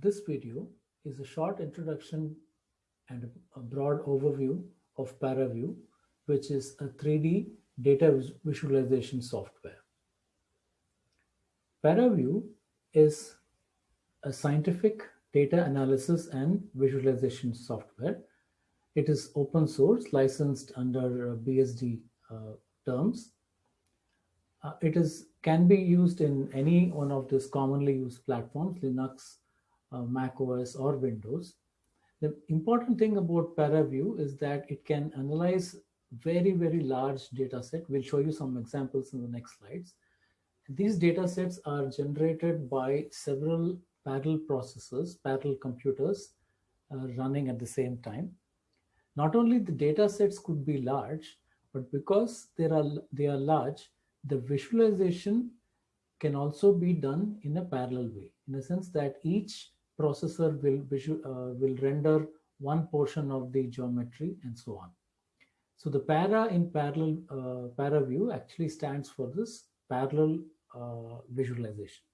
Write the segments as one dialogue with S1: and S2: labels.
S1: this video is a short introduction and a broad overview of ParaView, which is a 3D data visualization software. ParaView is a scientific data analysis and visualization software. It is open source, licensed under BSD uh, terms. Uh, it is can be used in any one of these commonly used platforms, Linux, uh, Mac OS, or Windows. The important thing about ParaView is that it can analyze very, very large data set. We'll show you some examples in the next slides. These data sets are generated by several parallel processors, parallel computers uh, running at the same time. Not only the data sets could be large, but because they are, they are large, the visualization can also be done in a parallel way, in the sense that each processor will, uh, will render one portion of the geometry and so on. So the para in parallel uh, para view actually stands for this parallel uh, visualization.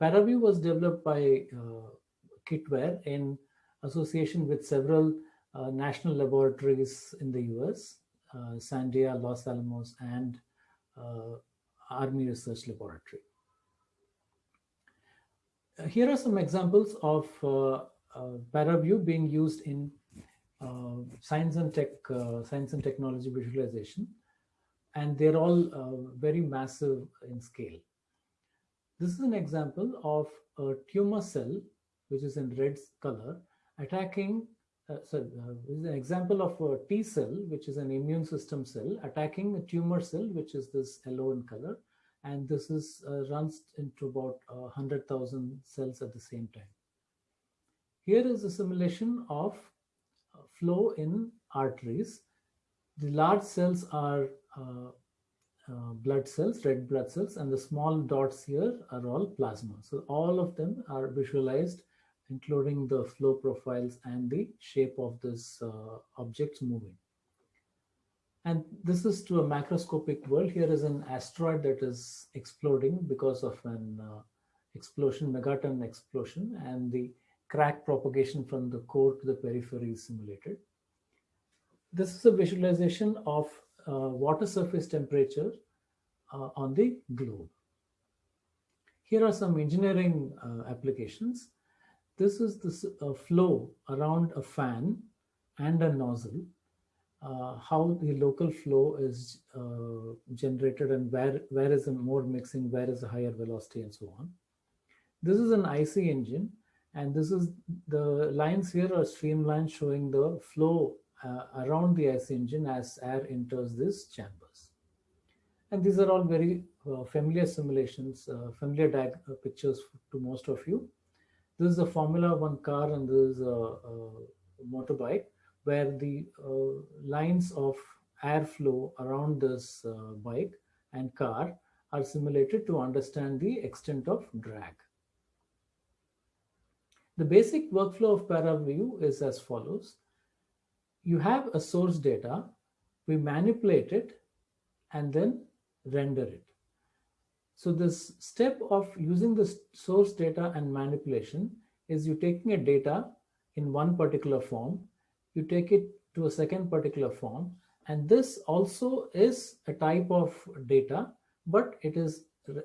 S1: ParaView was developed by uh, Kitware in association with several uh, national laboratories in the US, uh, Sandia, Los Alamos, and uh, Army Research Laboratory. Uh, here are some examples of uh, ParaView being used in science and tech, science and technology visualization, and they're all very massive in scale. This is an example of a tumor cell, which is in red color, attacking, uh, sorry, uh, this is an example of a T cell, which is an immune system cell, attacking a tumor cell, which is this yellow in color. And this is uh, runs into about 100,000 cells at the same time. Here is a simulation of uh, flow in arteries. The large cells are uh, uh, blood cells, red blood cells, and the small dots here are all plasma. So all of them are visualized, including the flow profiles and the shape of this uh, objects moving. And this is to a macroscopic world. Here is an asteroid that is exploding because of an uh, explosion, megaton explosion, and the crack propagation from the core to the periphery is simulated. This is a visualization of uh, water surface temperature uh, on the globe. Here are some engineering uh, applications. This is the flow around a fan and a nozzle, uh, how the local flow is uh, generated and where, where is the more mixing, where is the higher velocity and so on. This is an IC engine and this is the lines here are streamlines showing the flow uh, around the IC engine as air enters these chambers. And these are all very uh, familiar simulations, uh, familiar uh, pictures to most of you. This is a Formula One car and this is a, a motorbike where the uh, lines of airflow around this uh, bike and car are simulated to understand the extent of drag. The basic workflow of ParaView is as follows you have a source data, we manipulate it, and then render it. So this step of using the source data and manipulation is you taking a data in one particular form, you take it to a second particular form, and this also is a type of data, but it is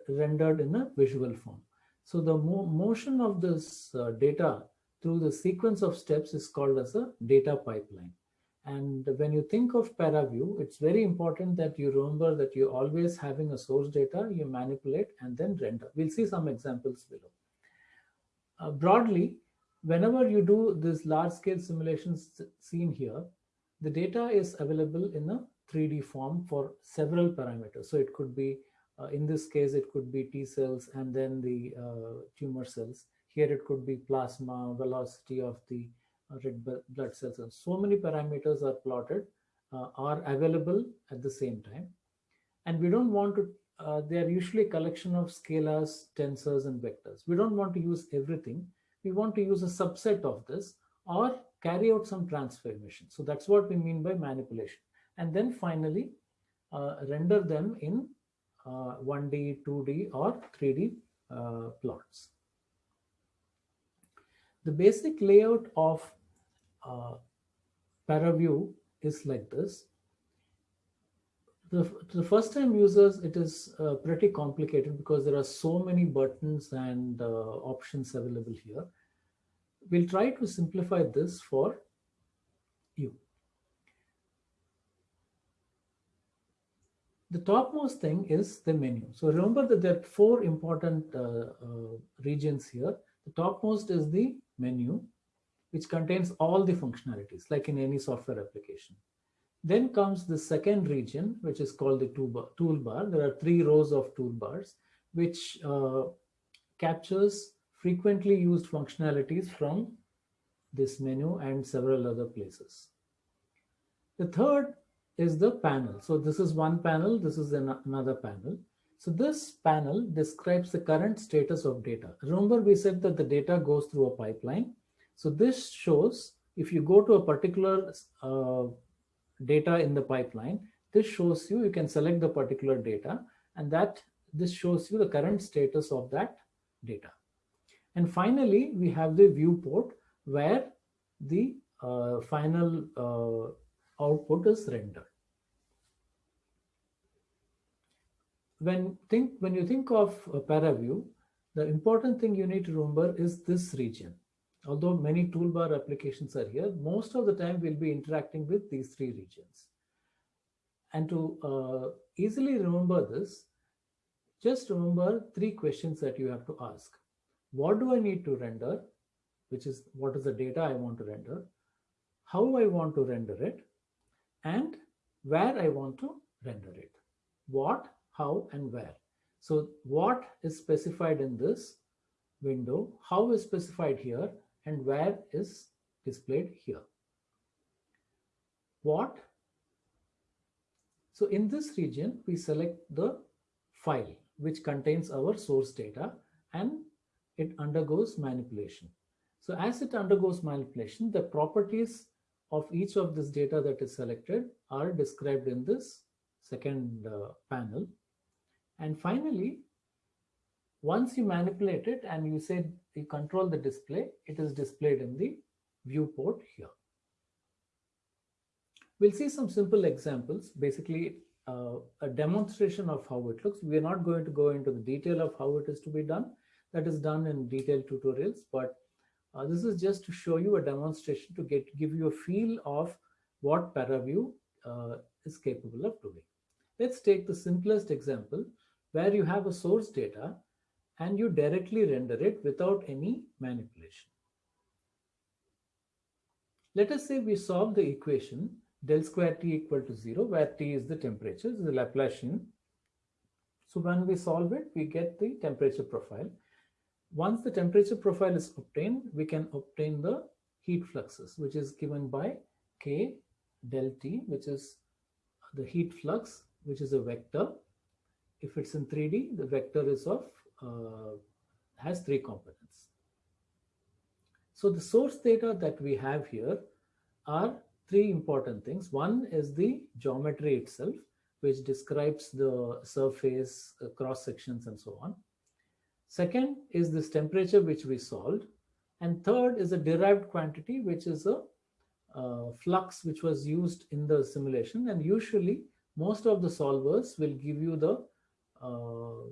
S1: rendered in a visual form. So the mo motion of this uh, data through the sequence of steps is called as a data pipeline. And when you think of ParaView, it's very important that you remember that you're always having a source data, you manipulate and then render. We'll see some examples below. Uh, broadly, whenever you do this large scale simulations seen here, the data is available in a 3D form for several parameters. So it could be, uh, in this case, it could be T cells and then the uh, tumor cells. Here it could be plasma, velocity of the red blood cells and so many parameters are plotted uh, are available at the same time and we don't want to uh, they are usually a collection of scalars tensors and vectors we don't want to use everything we want to use a subset of this or carry out some transformation. So that's what we mean by manipulation. And then finally uh, render them in 1d uh, 2d or 3d uh, plots. The basic layout of uh, ParaView is like this. The, the first time users, it is uh, pretty complicated because there are so many buttons and uh, options available here. We'll try to simplify this for you. The topmost thing is the menu. So remember that there are four important uh, uh, regions here. The topmost is the menu, which contains all the functionalities, like in any software application. Then comes the second region, which is called the toolbar. There are three rows of toolbars, which uh, captures frequently used functionalities from this menu and several other places. The third is the panel. So this is one panel, this is an another panel. So this panel describes the current status of data. Remember we said that the data goes through a pipeline. So this shows if you go to a particular uh, data in the pipeline, this shows you, you can select the particular data and that this shows you the current status of that data. And finally, we have the viewport where the uh, final uh, output is rendered. When think when you think of a ParaView, the important thing you need to remember is this region. Although many toolbar applications are here, most of the time we'll be interacting with these three regions. And to uh, easily remember this, just remember three questions that you have to ask. What do I need to render? which is what is the data I want to render, how I want to render it, and where I want to render it. What, how, and where. So what is specified in this window, how is specified here, and where is displayed here. What? So in this region, we select the file which contains our source data and it undergoes manipulation. So as it undergoes manipulation, the properties of each of this data that is selected are described in this second uh, panel. And finally, once you manipulate it and you say you control the display, it is displayed in the viewport here. We'll see some simple examples, basically uh, a demonstration of how it looks. We're not going to go into the detail of how it is to be done. That is done in detailed tutorials, but uh, this is just to show you a demonstration to get give you a feel of what ParaView uh, is capable of doing. Let's take the simplest example where you have a source data and you directly render it without any manipulation. Let us say we solve the equation del square T equal to 0 where T is the temperature, is the Laplacian. So when we solve it, we get the temperature profile. Once the temperature profile is obtained, we can obtain the heat fluxes, which is given by K del T, which is the heat flux, which is a vector. If it's in 3D, the vector is of uh, has three components. So the source data that we have here are three important things. One is the geometry itself, which describes the surface, uh, cross sections, and so on. Second is this temperature which we solved. And third is a derived quantity, which is a uh, flux which was used in the simulation. And usually most of the solvers will give you the uh,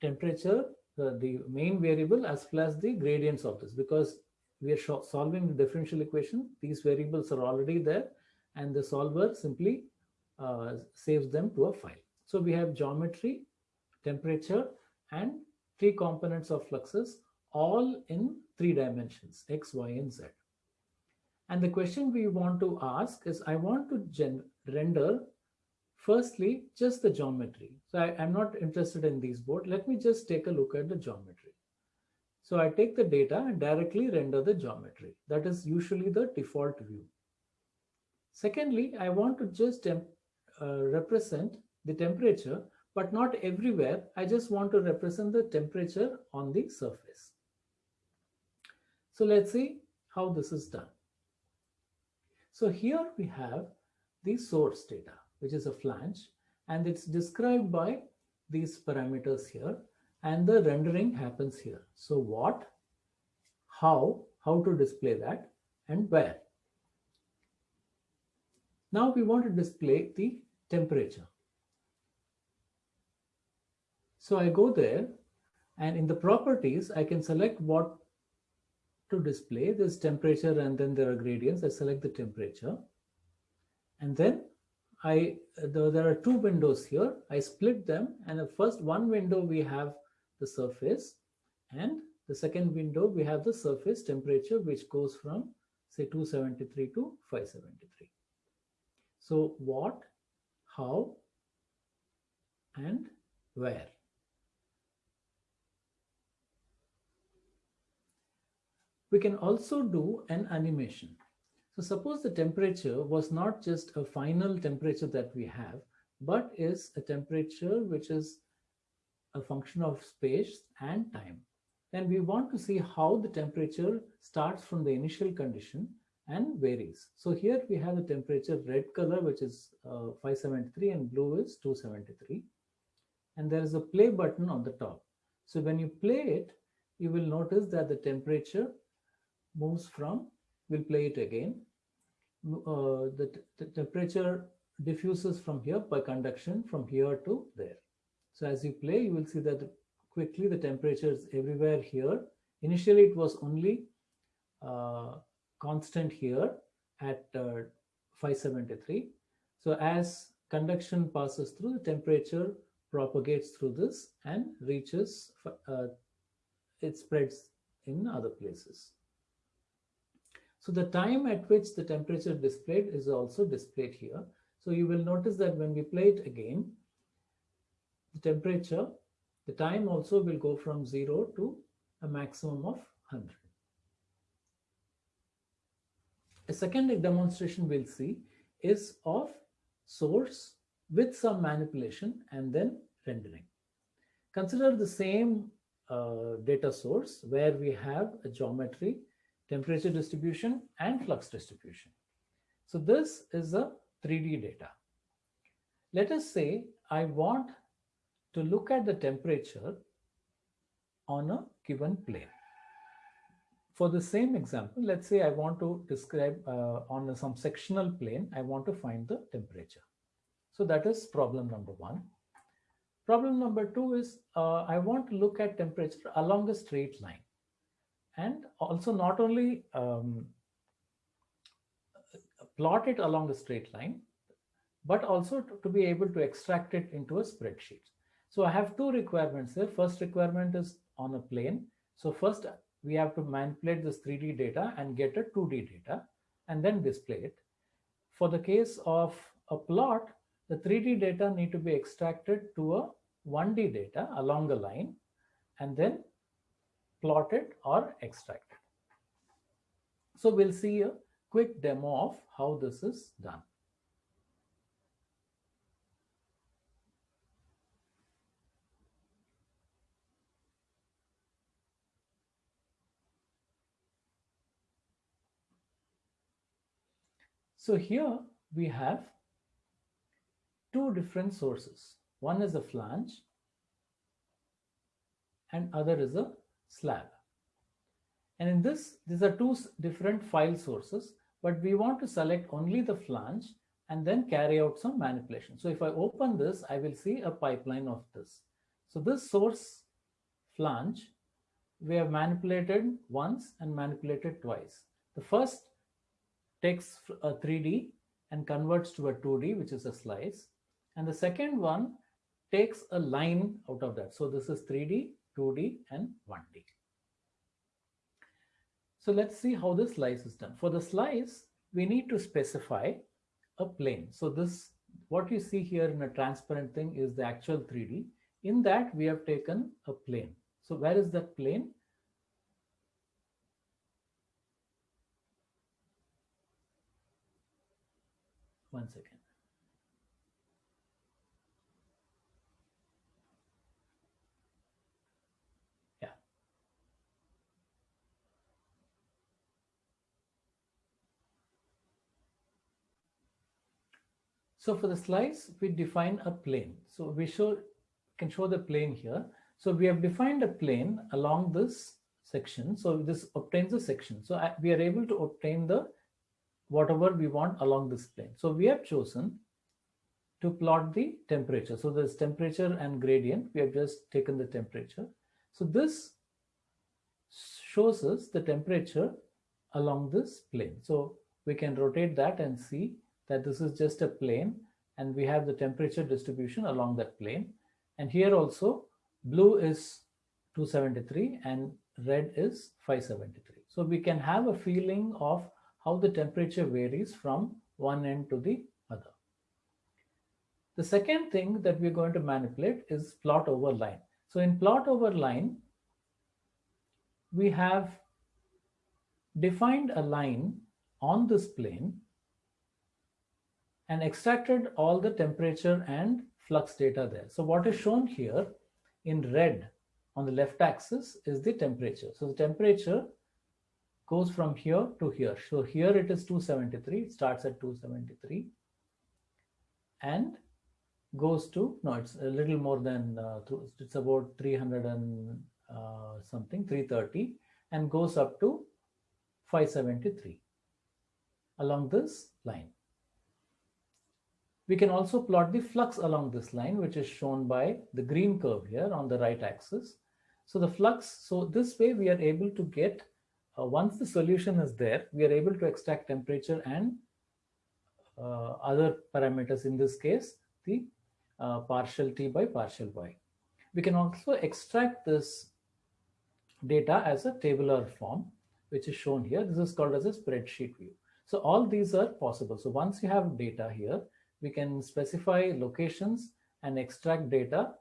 S1: temperature, uh, the main variable as well as the gradients of this because we are solving the differential equation. These variables are already there and the solver simply uh, saves them to a file. So we have geometry, temperature, and three components of fluxes all in three dimensions, x, y, and z. And the question we want to ask is, I want to render firstly just the geometry. So I, am not interested in these board. Let me just take a look at the geometry. So I take the data and directly render the geometry. That is usually the default view. Secondly, I want to just uh, represent the temperature but not everywhere. I just want to represent the temperature on the surface. So let's see how this is done. So here we have the source data, which is a flange, and it's described by these parameters here, and the rendering happens here. So what, how, how to display that and where. Now we want to display the temperature. So I go there and in the properties, I can select what to display. this temperature and then there are gradients. I select the temperature. And then I there are two windows here. I split them and the first one window we have the surface and the second window we have the surface temperature which goes from say 273 to 573. So what, how and where. We can also do an animation. So suppose the temperature was not just a final temperature that we have, but is a temperature which is a function of space and time. Then we want to see how the temperature starts from the initial condition and varies. So here we have the temperature red color, which is uh, 573 and blue is 273. And there is a play button on the top. So when you play it, you will notice that the temperature moves from, we'll play it again. Uh, the, the temperature diffuses from here by conduction from here to there. So as you play, you will see that quickly the temperature is everywhere here. Initially, it was only uh, constant here at uh, 573. So as conduction passes through, the temperature propagates through this and reaches, uh, it spreads in other places. So the time at which the temperature displayed is also displayed here. So you will notice that when we play it again, the temperature, the time also will go from 0 to a maximum of 100. A second demonstration we'll see is of source with some manipulation and then rendering. Consider the same uh, data source where we have a geometry temperature distribution and flux distribution. So this is a 3D data. Let us say I want to look at the temperature on a given plane. For the same example, let's say I want to describe uh, on some sectional plane, I want to find the temperature. So that is problem number one. Problem number two is uh, I want to look at temperature along a straight line and also not only um, plot it along a straight line, but also to, to, be able to extract it into a spreadsheet. So I have two requirements here. First requirement is on a plane. So first we have to manipulate this 3D data and get a 2D data and then display it. For the case of a plot, the 3D data need to be extracted to a 1D data along a line and then plotted or extracted. So we'll see a quick demo of how this is done. So here we have two different sources. One is a flange and other is a slab. And in this, these are two different file sources, but we want to select only the flange and then carry out some manipulation. So if I open this, I will see a pipeline of this. So this source flange, we have manipulated once and manipulated twice. The first takes a 3D and converts to a 2D, which is a slice. And the second one takes a line out of that. So this is 3D, 2D and 1D. So let's see how the slice is done. For the slice, we need to specify a plane. So this, what you see here in a transparent thing is the actual 3D. In that, we have taken a plane. So where is that plane? One second. So for the slice, we define a plane. So we show can show the plane here. So we have defined a plane along this section. So this obtains a section. So we are able to obtain the whatever we want along this plane. So we have chosen to plot the temperature. So there's temperature and gradient. We have just taken the temperature. So this shows us the temperature along this plane. So we can rotate that and see that this is just a plane and we have the temperature distribution along that plane. And here also blue is 273 and red is 573. So we can have a feeling of how the temperature varies from one end to the other. The second thing that we're going to manipulate is plot over line. So in plot over line, we have defined a line on this plane and extracted all the temperature and flux data there. So what is shown here in red on the left axis is the temperature. So the temperature goes from here to here. So here it is 273, it starts at 273 and goes to, no, it's a little more than, uh, it's about 300 and uh, something, 330 and goes up to 573 along this line. We can also plot the flux along this line, which is shown by the green curve here on the right axis. So the flux, so this way we are able to get, uh, once the solution is there, we are able to extract temperature and uh, other parameters, in this case, the uh, partial T by partial Y. We can also extract this data as a tabular form, which is shown here. This is called as a spreadsheet view. So all these are possible. So once you have data here, we can specify locations and extract data,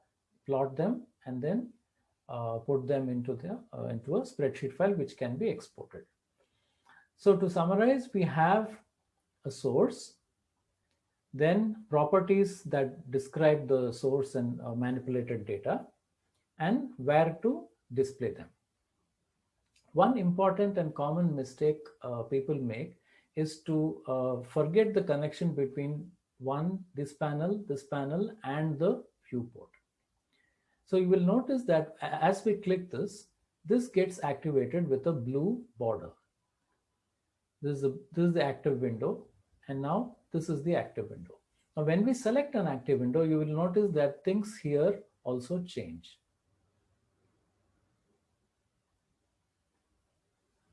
S1: plot them, and then uh, put them into the uh, into a spreadsheet file which can be exported. So to summarize, we have a source, then properties that describe the source and uh, manipulated data, and where to display them. One important and common mistake uh, people make is to uh, forget the connection between one, this panel, this panel, and the viewport. So you will notice that as we click this, this gets activated with a blue border. This is, a, this is the active window, and now this is the active window. Now, when we select an active window, you will notice that things here also change.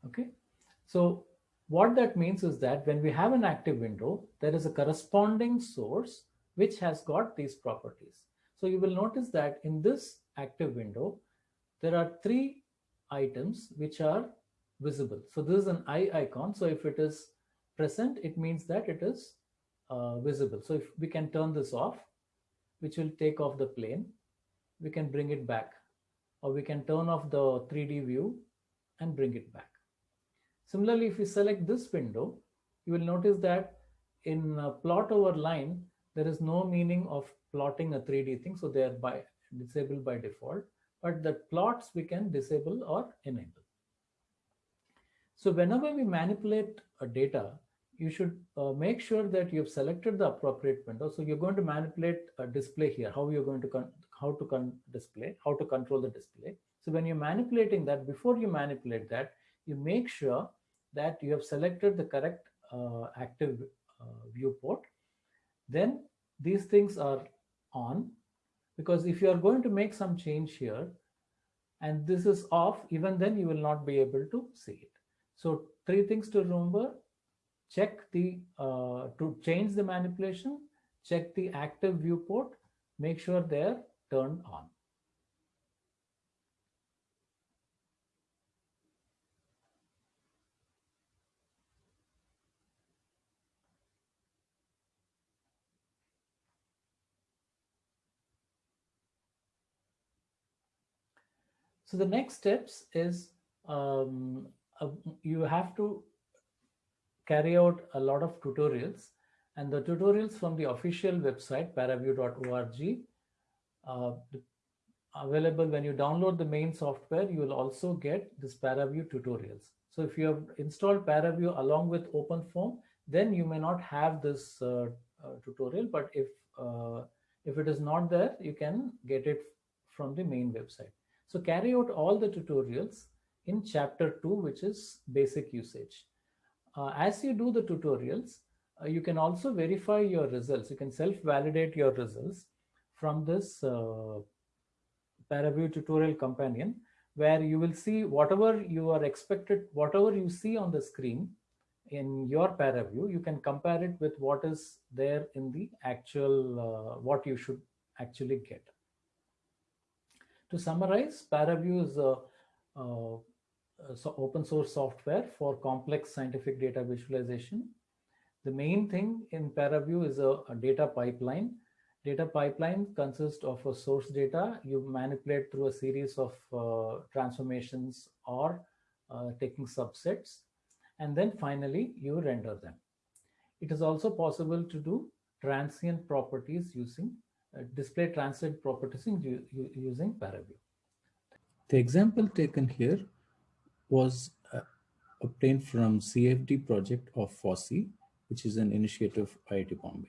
S1: Okay, so what that means is that when we have an active window, there is a corresponding source which has got these properties. So you will notice that in this active window, there are three items which are visible. So this is an eye icon. So if it is present, it means that it is uh, visible. So if we can turn this off, which will take off the plane, we can bring it back or we can turn off the 3D view and bring it back. Similarly, if you select this window, you will notice that in plot over line, there is no meaning of plotting a 3D thing. So they are by disabled by default, but the plots we can disable or enable. So whenever we manipulate a data, you should uh, make sure that you've selected the appropriate window. So you're going to manipulate a display here, how you're going to how to display, how to control the display. So when you're manipulating that, before you manipulate that, you make sure that you have selected the correct uh, active uh, viewport. Then these things are on because if you are going to make some change here and this is off, even then you will not be able to see it. So three things to remember, check the, uh, to change the manipulation, check the active viewport, make sure they're turned on. So the next steps is um, uh, you have to carry out a lot of tutorials. And the tutorials from the official website paraview.org uh, available when you download the main software you will also get this paraview tutorials. So if you have installed paraview along with openfoam then you may not have this uh, uh, tutorial. But if uh, if it is not there you can get it from the main website so carry out all the tutorials in chapter 2, which is basic usage. Uh, as you do the tutorials, uh, you can also verify your results. You can self-validate your results from this uh, ParaView tutorial companion, where you will see whatever you are expected, whatever you see on the screen in your ParaView, you can compare it with what is there in the actual, uh, what you should actually get. To summarize, ParaView is a, a, a open source software for complex scientific data visualization. The main thing in ParaView is a, a data pipeline. Data pipeline consists of a source data you manipulate through a series of uh, transformations or uh, taking subsets and then finally you render them. It is also possible to do transient properties using display transient properties in, using ParaView.
S2: The example taken here was uh, obtained from CFD project of FOSSEE, which is an initiative of IIT Bombay.